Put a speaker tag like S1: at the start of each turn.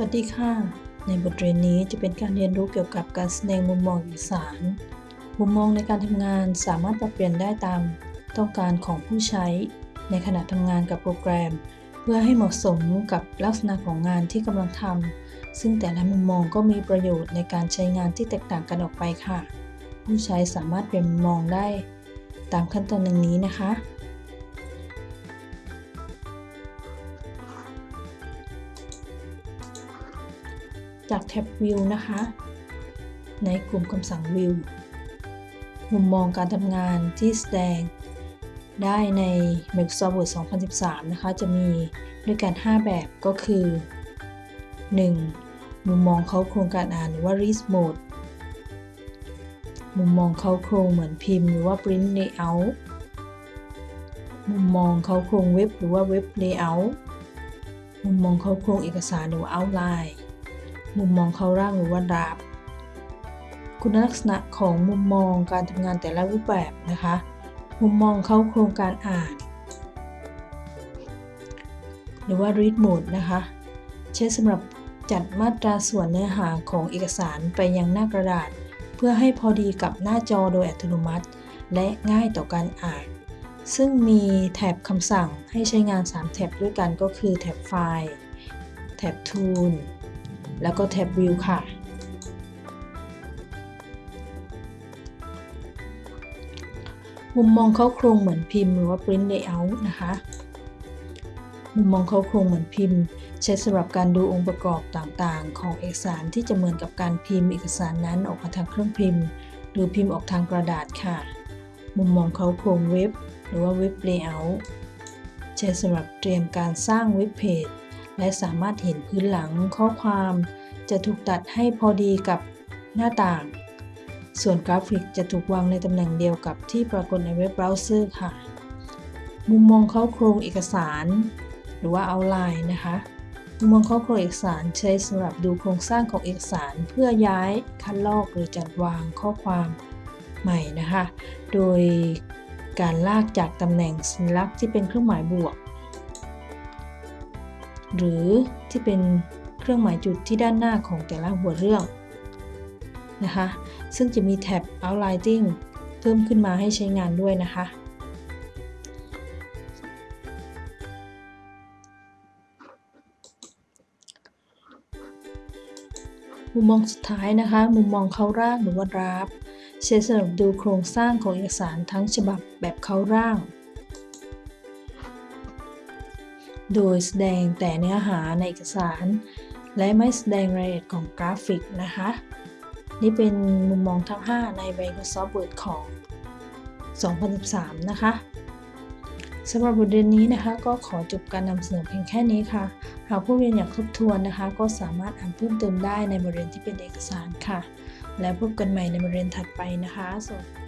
S1: วัสดีค่ะ ในบทเรียนนี้จะเป็นการเรียนรู้เกี่ยวกับการแสดงมุมมองเอกสาร มุมมองในการทำงานสามารถปรับเปลี่ยนได้ตามต้องการของผู้ใช้ ในขณะทำงานกับโปรแกรม เพื่อให้เหมาะสมกับลักษณะของงานที่กำลังทำซึ่งแต่ละมุมมองก็มีประโยชน์ในการใช้งานที่แตกต่างกันออกไปค่ะ ผู้ใช้สามารถเปลี่ยนมุมมองได้ ตามขั้นตอนดังนี้นะคะ จากแท็บ View นะคะ ในกลุ่มคำสั่ง View มุมมองการทำงานที่แสดงได้ใน Microsoft Word 2013 นะคะ จะมีด้วยกัน 5 แบบก็คือ 1. มุมมองเขาโครงการอ่านหรือว่า Read Mode มุมมองเขาโครงเหมือนพิมพ์หรือว่า Print Layout มุมมองเขาโครงเว็บหรือว่า Web Layout มุมมองเขาโครงเอกสารหรือว่า Outline มุมมองเขาร่างหรือว่าดราฟคุณลักษณะของมุมมองการทำงานแต่ละรูปแบบนะคะ มุมมองเข้าโครงการอ่าน หรือว่า read mode นะคะ ใช้สำหรับจัดมาตราส่วนเนื้อหาของเอกสารไปยังหน้ากระดาษ เพื่อให้พอดีกับหน้าจอโดยอัตโนมัติ และง่ายต่อการอ่าน ซึ่งมีแถบคำสั่งให้ใช้งาน 3 แถบด้วยกันก็คือแถบไฟล์ แถบ Tool แล้วก็แท็บ View ค่ะ มุมมองเข้าโครงเหมือนพิมพ์หรือว่า Print Layout นะคะ มุมมองเข้าโครงเหมือนพิมพ์ ใช้สำหรับการดูองค์ประกอบต่างๆ ของเอกสารที่จะเหมือนกับการพิมพ์เอกสารนั้นออกมาทางเครื่องพิมพ์ หรือพิมพ์ออกทางกระดาษค่ะ มุมมองเข้าโครงเว็บ หรือว่า Web Layout ใช้สำหรับเตรียมการสร้างเว็บเพจ และสามารถเห็นพื้นหลังข้อความ จะถูกตัดให้พอดีกับหน้าต่าง ส่วนกราฟิกจะถูกวางในตำแหน่งเดียวกับที่ปรากฏในเว็บเบราว์เซอร์ค่ะ มุมมองเข้าโครงเอกสาร หรือว่า Outline นะคะ มุมมองเข้าโครงเอกสารใช้สำหรับดูโครงสร้างของเอกสารเพื่อย้ายคัดลอกหรือจัดวางข้อความใหม่นะคะ โดยการลากจากตำแหน่งสัญลักษณ์ที่เป็นเครื่องหมายบวก หรือที่เป็นเครื่องหมายจุดที่ด้านหน้าของแต่ละหัวเรื่องนะคะ ซึ่งจะมีแท็บ outlining เพิ่มขึ้นมาให้ใช้งานด้วยนะคะ มุมมองสุดท้ายนะคะ มุมมองเข้าร่างหรือว่าดราฟใช้สำหรับดูโครงสร้างของเอกสารทั้งฉบับแบบเข้าร่าง โดยแสดงแต่เนื้อหาในเอกสาร และไม่แสดงรายละเอียดของกราฟิกนะคะ นี่เป็นมุมมองทั้ง 5 ใน Microsoft Word ของ 2013 นะคะสำหรับบทเรียนนี้นะคะ ก็ขอจบการนำเสนอเพียงแค่นี้ค่ะ หากผู้เรียนอยากทบทวนนะคะ ก็สามารถอ่านเพิ่มเติมได้ในบทเรียนที่เป็นเอกสารค่ะ และพบกันใหม่ในบทเรียนถัดไปนะคะสวัสดี